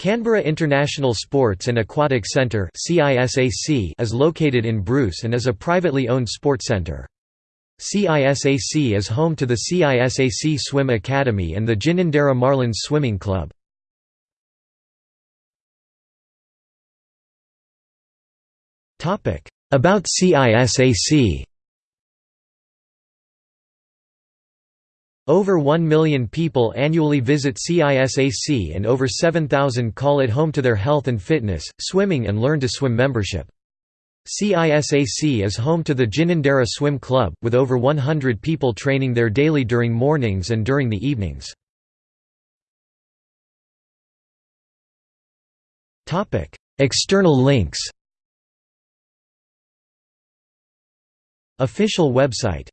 Canberra International Sports and Aquatic Centre is located in Bruce and is a privately owned sports centre. CISAC is home to the CISAC Swim Academy and the Ginninderra Marlins Swimming Club. About CISAC Over 1 million people annually visit CISAC and over 7,000 call it home to their health and fitness, swimming and learn to swim membership. CISAC is home to the Ginninderra Swim Club, with over 100 people training there daily during mornings and during the evenings. External links Official website